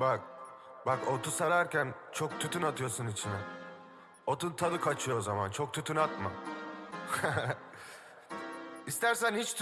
Bak, bak otu sararken çok tütün atıyorsun içine. Otun tadı kaçıyor o zaman. Çok tütün atma. İstersen hiç